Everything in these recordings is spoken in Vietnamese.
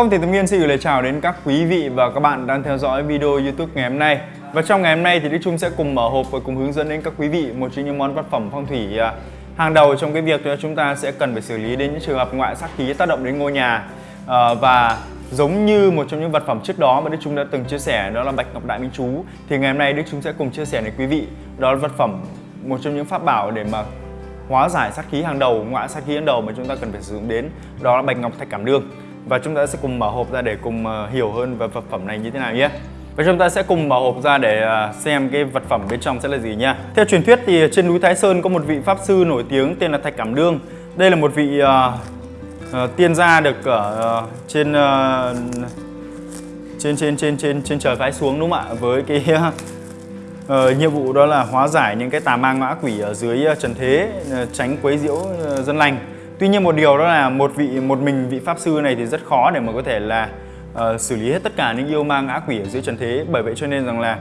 Vâng, phong Thủy Tâm Nghiên xin gửi lời chào đến các quý vị và các bạn đang theo dõi video YouTube ngày hôm nay. Và trong ngày hôm nay thì Đức Trung sẽ cùng mở hộp và cùng hướng dẫn đến các quý vị một trong những món vật phẩm phong thủy à, hàng đầu trong cái việc chúng ta sẽ cần phải xử lý đến những trường hợp ngoại sát khí tác động đến ngôi nhà à, và giống như một trong những vật phẩm trước đó mà Đức Trung đã từng chia sẻ đó là bạch ngọc đại minh chú thì ngày hôm nay Đức Trung sẽ cùng chia sẻ đến quý vị đó là vật phẩm một trong những pháp bảo để mà hóa giải sát khí hàng đầu ngoại sát khí hàng đầu mà chúng ta cần phải sử dụng đến đó là bạch ngọc thạch cảm đương và chúng ta sẽ cùng mở hộp ra để cùng ờ, hiểu hơn về vật phẩm này như thế nào nhé. Và chúng ta sẽ cùng mở hộp ra để ờ, xem cái vật phẩm bên trong sẽ là gì nha Theo truyền thuyết thì trên núi Thái Sơn có một vị pháp sư nổi tiếng tên là Thạch Cảm Đương. Đây là một vị uh, uh, tiên gia được ở uh, trên, uh, trên trên trên trên trên trời phái xuống đúng không ạ? Với cái uh, nhiệm vụ đó là hóa giải những cái tà ma ngã quỷ ở dưới trần thế uh, tránh quấy nhiễu uh, dân lành. Tuy nhiên một điều đó là một vị một mình vị pháp sư này thì rất khó để mà có thể là uh, xử lý hết tất cả những yêu ma ngã quỷ ở dưới trần thế. Bởi vậy cho nên rằng là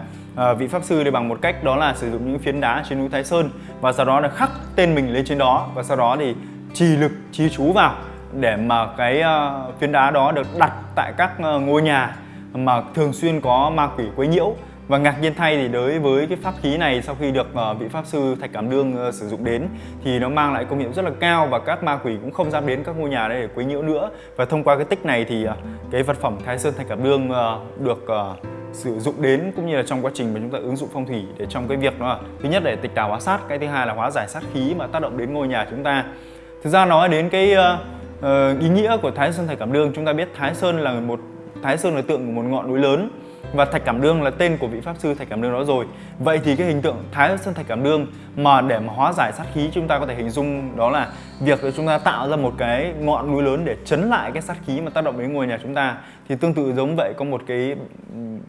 uh, vị pháp sư thì bằng một cách đó là sử dụng những phiến đá trên núi Thái Sơn và sau đó là khắc tên mình lên trên đó và sau đó thì trì lực trì chú vào để mà cái uh, phiến đá đó được đặt tại các uh, ngôi nhà mà thường xuyên có ma quỷ quấy nhiễu và ngạc nhiên thay thì đối với cái pháp khí này sau khi được ờ, vị pháp sư Thạch Cảm Đương ờ, sử dụng đến thì nó mang lại công hiệu rất là cao và các ma quỷ cũng không dám đến các ngôi nhà đây để quấy nhiễu nữa. Và thông qua cái tích này thì ờ, cái vật phẩm Thái Sơn Thạch Cảm Đương được sử dụng đến cũng như là trong quá trình mà chúng ta ứng dụng phong thủy để trong cái việc đó là thứ nhất để tịch tà hóa sát, cái thứ hai là hóa giải sát khí mà tác động đến ngôi nhà chúng ta. Thực ra nói đến cái uh, uh, ý nghĩa của Thái Sơn Thạch Cảm Đương, chúng ta biết Thái Sơn là một Thái Sơn là tượng của một ngọn núi lớn và thạch cảm đương là tên của vị pháp sư thạch cảm đương đó rồi. Vậy thì cái hình tượng thái sơn thạch cảm đương mà để mà hóa giải sát khí chúng ta có thể hình dung đó là việc chúng ta tạo ra một cái ngọn núi lớn để chấn lại cái sát khí mà tác động đến ngôi nhà chúng ta, thì tương tự giống vậy có một cái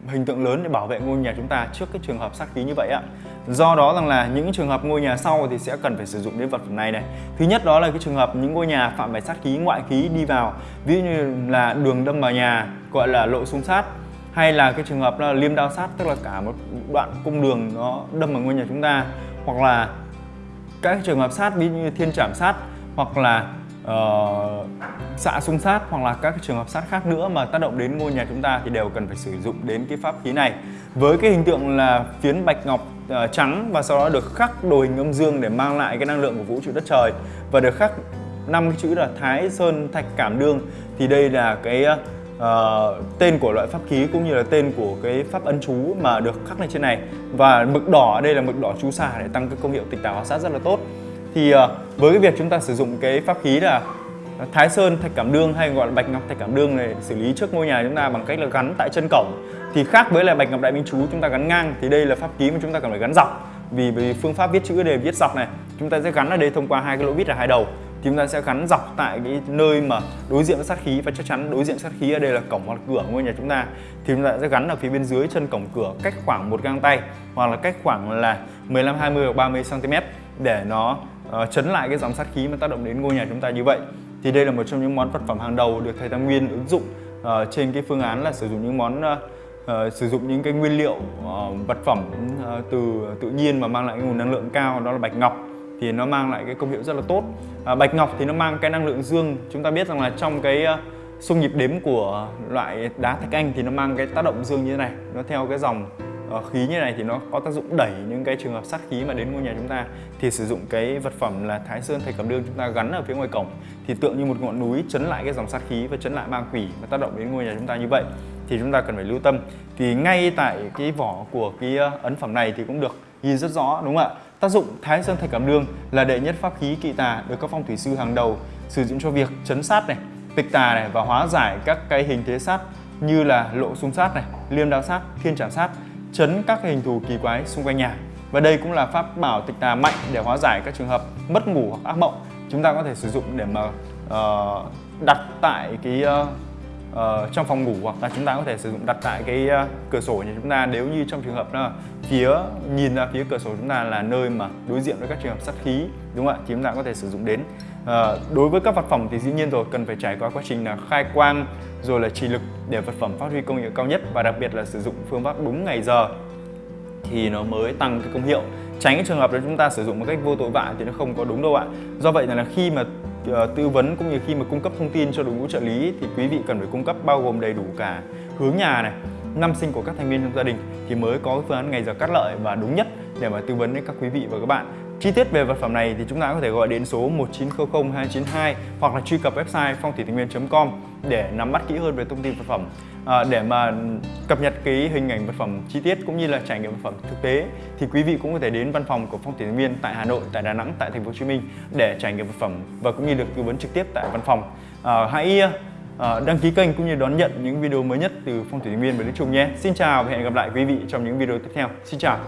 hình tượng lớn để bảo vệ ngôi nhà chúng ta trước cái trường hợp sát khí như vậy ạ do đó rằng là những trường hợp ngôi nhà sau thì sẽ cần phải sử dụng đến vật phẩm này này. Thứ nhất đó là cái trường hợp những ngôi nhà phạm phải sát khí, ngoại khí đi vào, ví dụ như là đường đâm vào nhà, gọi là lộ xung sát hay là cái trường hợp là liêm đao sát tức là cả một đoạn cung đường nó đâm vào ngôi nhà chúng ta hoặc là các trường hợp sát ví như thiên trảm sát hoặc là uh, xạ xung sát hoặc là các trường hợp sát khác nữa mà tác động đến ngôi nhà chúng ta thì đều cần phải sử dụng đến cái pháp khí này. Với cái hình tượng là phiến bạch ngọc uh, trắng và sau đó được khắc đồ hình âm dương để mang lại cái năng lượng của vũ trụ đất trời và được khắc năm cái chữ là thái sơn thạch cảm đương thì đây là cái uh, uh, tên của loại pháp khí cũng như là tên của cái pháp ấn chú mà được khắc lên trên này. Và mực đỏ ở đây là mực đỏ chú xà để tăng cái công hiệu tịch tả hóa sát rất là tốt. Thì uh, với cái việc chúng ta sử dụng cái pháp khí là Thái Sơn thạch cảm đương hay gọi là bạch ngọc thạch cảm đương này xử lý trước ngôi nhà chúng ta bằng cách là gắn tại chân cổng. Thì khác với là bạch ngọc đại minh chú chúng ta gắn ngang thì đây là pháp khí mà chúng ta cần phải gắn dọc. Vì vì phương pháp viết chữ đề viết dọc này chúng ta sẽ gắn ở đây thông qua hai cái lỗ vít là hai đầu thì chúng ta sẽ gắn dọc tại cái nơi mà đối diện với sát khí và chắc chắn đối diện sát khí ở đây là cổng hoặc cửa ngôi nhà chúng ta. Thì chúng ta sẽ gắn ở phía bên dưới chân cổng cửa cách khoảng một gang tay hoặc là cách khoảng là 15 20 hoặc 30 cm để nó uh, chấn lại cái dòng sát khí mà tác động đến ngôi nhà chúng ta như vậy. Thì đây là một trong những món vật phẩm hàng đầu được thầy Tam Nguyên ứng dụng uh, trên cái phương án là sử dụng những món uh, Uh, sử dụng những cái nguyên liệu uh, vật phẩm uh, từ tự nhiên mà mang lại nguồn năng lượng cao đó là bạch ngọc thì nó mang lại cái công hiệu rất là tốt. À, bạch ngọc thì nó mang cái năng lượng dương. Chúng ta biết rằng là trong cái ờ, xung nhịp đếm của loại đá thạch anh thì nó mang cái tác động dương như thế này. Nó theo cái dòng uh, khí như này thì nó có tác dụng đẩy những cái trường hợp sát khí mà đến ngôi nhà chúng ta. Thì sử dụng cái vật phẩm là thái sơn thạch cẩm đương chúng ta gắn ở phía ngoài cổng. Thì tượng như một ngọn núi chấn lại cái dòng sát khí và chấn lại ma quỷ và tác động đến ngôi nhà chúng ta như vậy thì chúng ta cần phải lưu tâm. Thì ngay tại cái vỏ của cái ờ, ấn phẩm này thì cũng được ghi rất rõ đúng không ạ? Tác dụng Thái Sơn Thạch Cảm Đương là đệ nhất pháp khí kỵ tà được các phong thủy sư hàng đầu sử dụng cho việc chấn sát này, tịch tà này và hóa giải các cái hình thế sát như là lộ xung sát này, liêm đao sát, thiên trảm sát, chấn các hình thù kỳ quái xung quanh nhà. Và đây cũng là pháp bảo tịch tà mạnh để hóa giải các trường hợp mất ngủ hoặc ác mộng. Chúng ta có thể sử dụng để mà uh, đặt tại cái uh, uh, trong phòng ngủ hoặc là chúng ta có thể sử dụng đặt tại cái uh, cửa sổ nhà chúng ta. Nếu như trong trường hợp là phía nhìn ra phía cửa sổ chúng ta là nơi mà đối diện với các trường hợp sát khí đúng không ạ? Thì chúng ta có thể sử dụng đến. Uh, đối với các vật phẩm thì dĩ nhiên rồi cần phải trải qua quá trình là khai quang rồi là trì lực để vật phẩm phát huy công hiệu cao nhất và đặc biệt là sử dụng phương pháp đúng ngày giờ thì nó mới tăng cái công hiệu. Tránh cái trường hợp là chúng ta sử dụng một cách vô tội vạ thì nó không có đúng đâu ạ. Do vậy là khi mà ờ, tư vấn cũng như khi mà cung cấp thông tin cho đội ngũ trợ lý thì quý vị cần phải cung cấp bao gồm đầy đủ cả hướng nhà này, năm sinh của các thành viên trong gia đình thì mới có phương án ngày giờ cắt lợi và đúng nhất để mà tư vấn đến các quý vị và các bạn. Chi tiết về vật phẩm này thì chúng ta có thể gọi đến số 1900 292 hoặc là truy cập website phong thủy thành viên.com để nắm bắt kỹ hơn về thông tin vật phẩm à, để mà cập nhật cái hình ảnh vật phẩm chi tiết cũng như là trải nghiệm vật phẩm thực tế thì quý vị cũng có thể đến văn phòng của phong thủy thành viên tại Hà Nội, tại Đà Nẵng, tại Thành phố Hồ Chí Minh để trải nghiệm vật phẩm và cũng như được tư vấn trực tiếp tại văn phòng. À, hãy à, đăng ký kênh cũng như đón nhận những video mới nhất từ phong thủy thành viên và Đức Trung nhé. Xin chào và hẹn gặp lại quý vị trong những video tiếp theo. Xin chào.